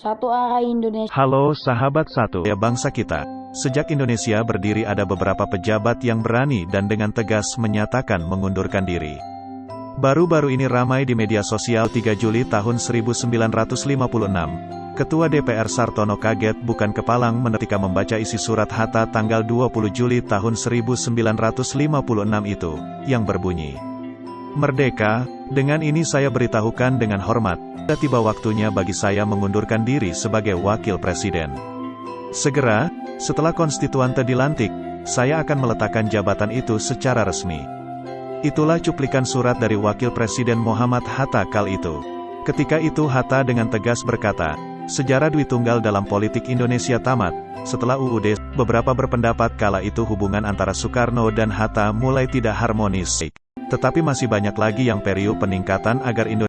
Satu arah Indonesia. Halo sahabat satu ya bangsa kita. Sejak Indonesia berdiri ada beberapa pejabat yang berani dan dengan tegas menyatakan mengundurkan diri. Baru-baru ini ramai di media sosial 3 Juli tahun 1956. Ketua DPR Sartono kaget bukan kepalang menetika membaca isi surat Hatta tanggal 20 Juli tahun 1956 itu, yang berbunyi. Merdeka, dengan ini saya beritahukan dengan hormat, tiba waktunya bagi saya mengundurkan diri sebagai wakil presiden. Segera, setelah konstituante dilantik, saya akan meletakkan jabatan itu secara resmi. Itulah cuplikan surat dari wakil presiden Muhammad Hatta kal itu. Ketika itu Hatta dengan tegas berkata, sejarah Dwi Tunggal dalam politik Indonesia tamat. Setelah UUD, beberapa berpendapat kala itu hubungan antara Soekarno dan Hatta mulai tidak harmonis. Tetapi masih banyak lagi yang periuk peningkatan agar Indonesia